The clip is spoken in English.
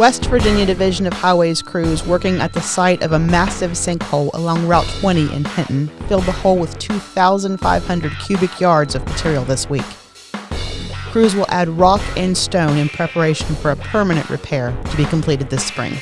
West Virginia Division of Highways crews working at the site of a massive sinkhole along Route 20 in Hinton filled the hole with 2,500 cubic yards of material this week. Crews will add rock and stone in preparation for a permanent repair to be completed this spring.